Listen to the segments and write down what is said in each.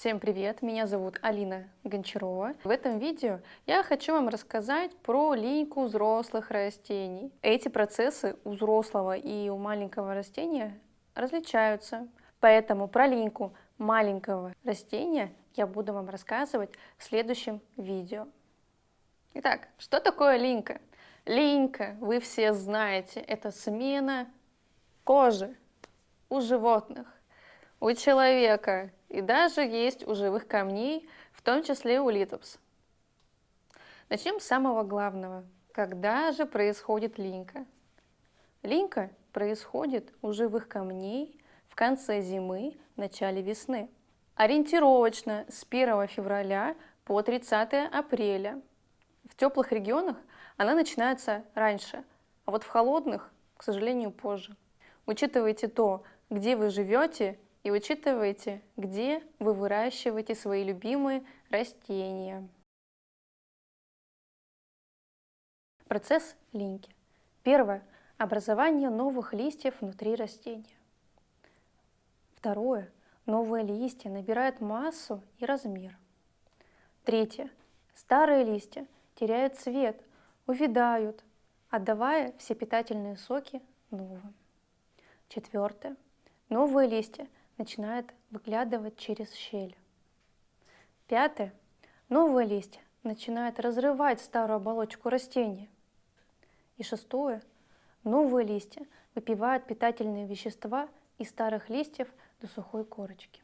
Всем привет, меня зовут Алина Гончарова. В этом видео я хочу вам рассказать про линьку взрослых растений. Эти процессы у взрослого и у маленького растения различаются, поэтому про линьку маленького растения я буду вам рассказывать в следующем видео. Итак, что такое линька? Линька, вы все знаете, это смена кожи у животных, у человека и даже есть у живых камней, в том числе у литопс. Начнем с самого главного. Когда же происходит линька? Линька происходит у живых камней в конце зимы, начале весны. Ориентировочно с 1 февраля по 30 апреля. В теплых регионах она начинается раньше, а вот в холодных, к сожалению, позже. Учитывайте то, где вы живете и учитывайте, где вы выращиваете свои любимые растения. Процесс линьки. Первое. Образование новых листьев внутри растения. Второе. Новые листья набирают массу и размер. Третье. Старые листья теряют цвет, увядают, отдавая все питательные соки новым. Четвертое. Новые листья начинают выглядывать через щель. Пятое. Новые листья начинают разрывать старую оболочку растения. И шестое. Новые листья выпивают питательные вещества из старых листьев до сухой корочки.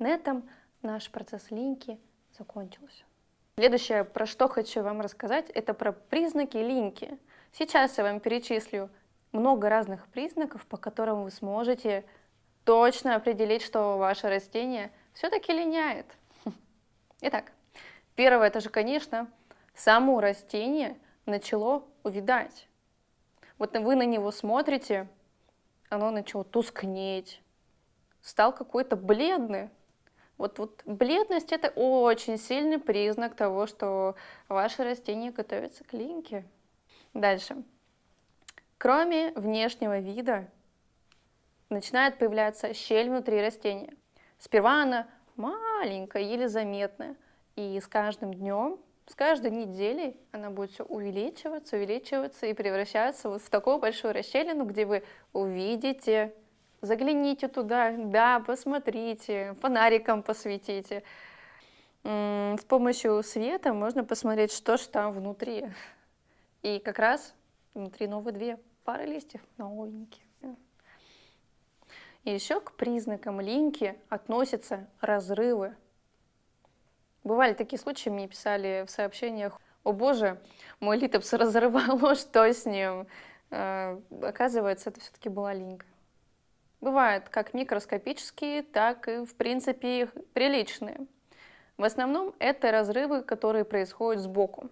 На этом наш процесс линьки закончился. Следующее, про что хочу вам рассказать, это про признаки линьки. Сейчас я вам перечислю много разных признаков, по которым вы сможете точно определить, что ваше растение все-таки линяет. Итак, первое, это же, конечно, само растение начало увидать. Вот вы на него смотрите, оно начало тускнеть, стал какой-то бледный. Вот, вот бледность – это очень сильный признак того, что ваше растение готовится к линьке. Дальше. Кроме внешнего вида, начинает появляться щель внутри растения. Сперва она маленькая, еле заметная, и с каждым днем, с каждой неделей она будет все увеличиваться, увеличиваться и превращаться вот в такую большую расщелину, где вы увидите, загляните туда, да, посмотрите, фонариком посветите. С помощью света можно посмотреть, что же там внутри. И как раз внутри новые две пара листьев новенькие. И еще к признакам линьки относятся разрывы. Бывали такие случаи, мне писали в сообщениях, «О боже, мой литопс разорвало, что с ним?» э, Оказывается, это все-таки была линька. Бывают как микроскопические, так и, в принципе, приличные. В основном это разрывы, которые происходят сбоку.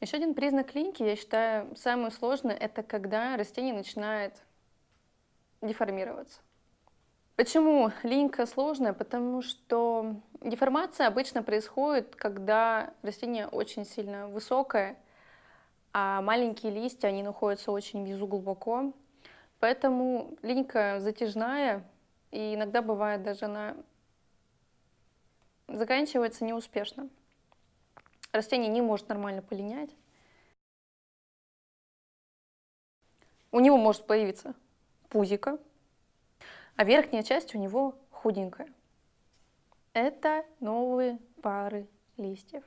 Еще один признак линьки, я считаю, самый сложный, это когда растение начинает деформироваться. Почему линька сложная? Потому что деформация обычно происходит, когда растение очень сильно высокое, а маленькие листья, они находятся очень внизу глубоко. Поэтому линька затяжная, и иногда бывает даже она заканчивается неуспешно растение не может нормально полинять. У него может появиться пузико, а верхняя часть у него худенькая. Это новые пары листьев.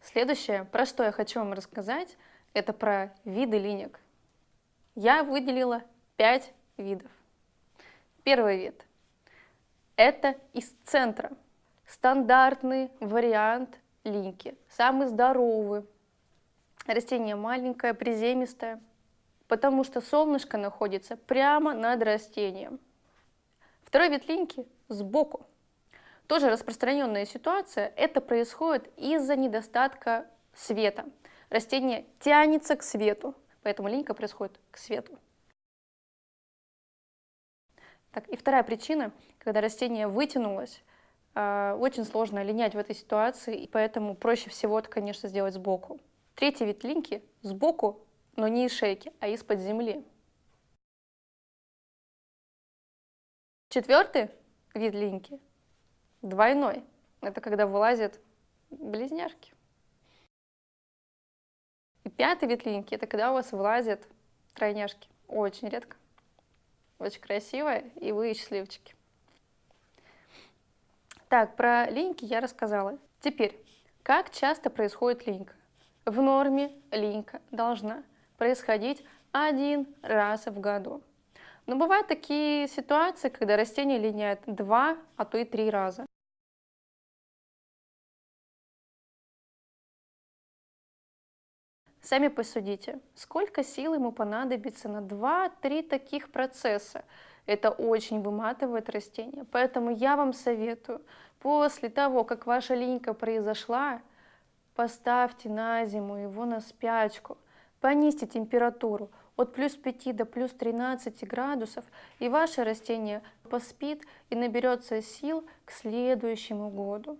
Следующее, про что я хочу вам рассказать, это про виды линек. Я выделила 5 видов. Первый вид – это из центра – стандартный вариант линьки, самый здоровый. Растение маленькое, приземистое, потому что солнышко находится прямо над растением. Второй вид линьки сбоку. Тоже распространенная ситуация, это происходит из-за недостатка света. Растение тянется к свету, поэтому линька происходит к свету. Так, и вторая причина, когда растение вытянулось, а, очень сложно линять в этой ситуации, и поэтому проще всего это, конечно, сделать сбоку. Третий вид линьки сбоку, но не из шейки, а из-под земли. Четвертый вид линьки двойной. Это когда вылазят близняшки. И пятый вид линьки – это когда у вас вылазят тройняшки. Очень редко. Очень красивая, и вы счастливчики. Так, про линьки я рассказала. Теперь, как часто происходит линька? В норме линька должна происходить один раз в году. Но бывают такие ситуации, когда растение линяет два, а то и три раза. Сами посудите, сколько сил ему понадобится на 2-3 таких процесса. Это очень выматывает растение. Поэтому я вам советую, после того, как ваша линька произошла, поставьте на зиму его на спячку, понизьте температуру от плюс 5 до плюс 13 градусов, и ваше растение поспит и наберется сил к следующему году.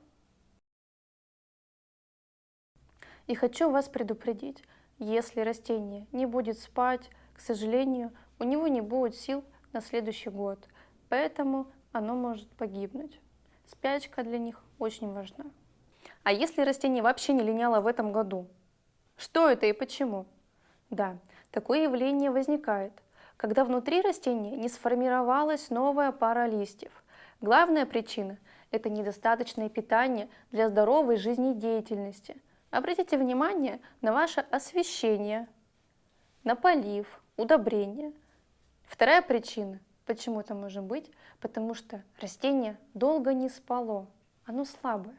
И хочу вас предупредить, если растение не будет спать, к сожалению, у него не будет сил на следующий год, поэтому оно может погибнуть. Спячка для них очень важна. А если растение вообще не линяло в этом году? Что это и почему? Да, такое явление возникает, когда внутри растения не сформировалась новая пара листьев. Главная причина – это недостаточное питание для здоровой жизнедеятельности – Обратите внимание на ваше освещение, на полив, удобрение. Вторая причина, почему это может быть, потому что растение долго не спало, оно слабое.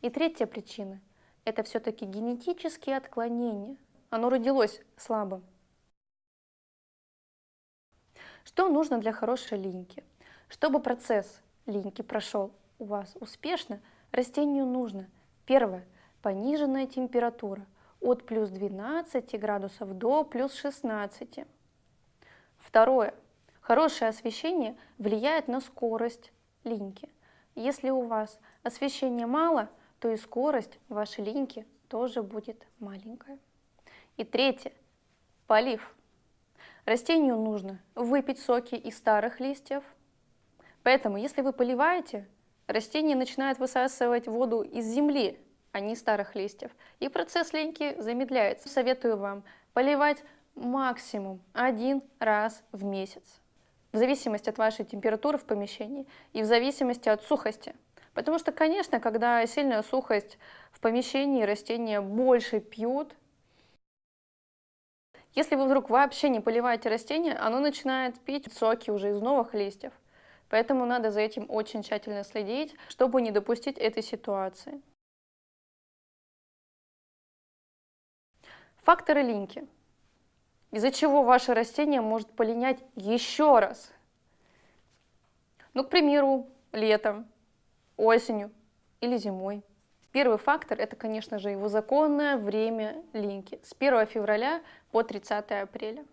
И третья причина – это все-таки генетические отклонения. Оно родилось слабым. Что нужно для хорошей линьки? Чтобы процесс линьки прошел у вас успешно, растению нужно, первое, пониженная температура от плюс 12 градусов до плюс 16. Второе. Хорошее освещение влияет на скорость линьки. Если у вас освещения мало, то и скорость вашей линьки тоже будет маленькая. И третье. Полив. Растению нужно выпить соки из старых листьев. Поэтому, если вы поливаете, растение начинает высасывать воду из земли, а не старых листьев. И процесс линьки замедляется. Советую вам поливать максимум один раз в месяц. В зависимости от вашей температуры в помещении и в зависимости от сухости. Потому что, конечно, когда сильная сухость в помещении, растения больше пьют. Если вы вдруг вообще не поливаете растение, оно начинает пить соки уже из новых листьев. Поэтому надо за этим очень тщательно следить, чтобы не допустить этой ситуации. Факторы линьки. Из-за чего ваше растение может полинять еще раз. Ну, к примеру, летом, осенью или зимой. Первый фактор – это, конечно же, его законное время линьки с 1 февраля по 30 апреля.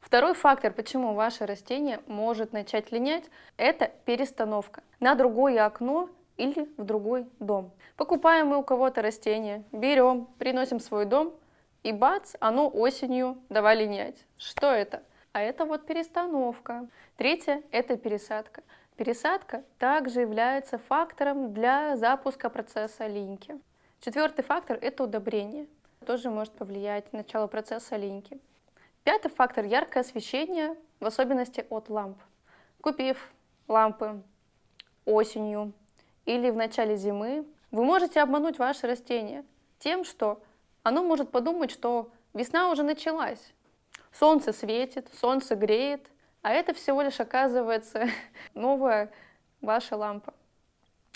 Второй фактор, почему ваше растение может начать линять, это перестановка на другое окно или в другой дом. Покупаем мы у кого-то растение, берем, приносим в свой дом, и бац, оно осенью давай линять. Что это? А это вот перестановка. Третье – это пересадка. Пересадка также является фактором для запуска процесса линьки. Четвертый фактор – это удобрение. Тоже может повлиять на начало процесса линьки. Пятый фактор – яркое освещение, в особенности от ламп. Купив лампы осенью или в начале зимы, вы можете обмануть ваше растение тем, что оно может подумать, что весна уже началась. Солнце светит, солнце греет, а это всего лишь оказывается новая ваша лампа.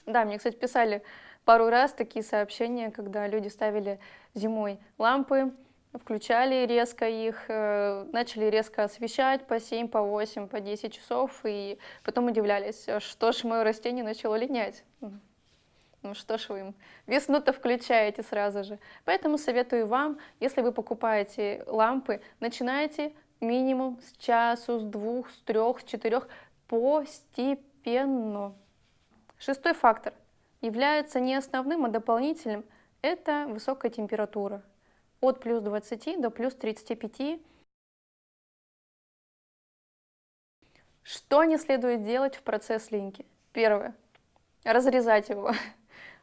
Да, мне, кстати, писали пару раз такие сообщения, когда люди ставили зимой лампы, включали резко их, э, начали резко освещать по 7, по 8, по 10 часов, и потом удивлялись, что ж мое растение начало линять. Ну что ж вы им весну-то включаете сразу же. Поэтому советую вам, если вы покупаете лампы, начинайте минимум с часу, с двух, с трех, с четырех постепенно. Шестой фактор является не основным, а дополнительным. Это высокая температура. От плюс 20 до плюс 35. Что не следует делать в процесс линьки? Первое. Разрезать его.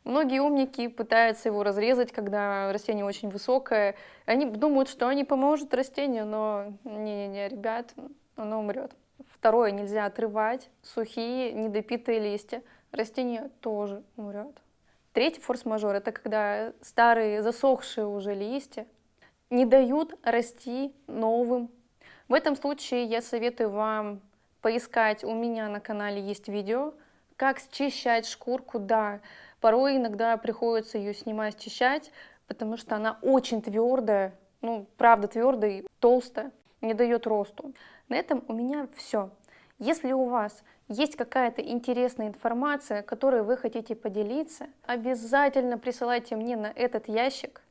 Многие умники пытаются его разрезать, когда растение очень высокое. Они думают, что они поможет растению, но не-не-не, ребят, оно умрет. Второе, нельзя отрывать сухие, недопитые листья. Растение тоже умрет. Третий форс-мажор – это когда старые, засохшие уже листья не дают расти новым. В этом случае я советую вам поискать, у меня на канале есть видео, как счищать шкурку, да, порой иногда приходится ее снимать, счищать, потому что она очень твердая, ну, правда твердая толстая, не дает росту. На этом у меня все. Если у вас есть какая-то интересная информация, которой вы хотите поделиться, обязательно присылайте мне на этот ящик.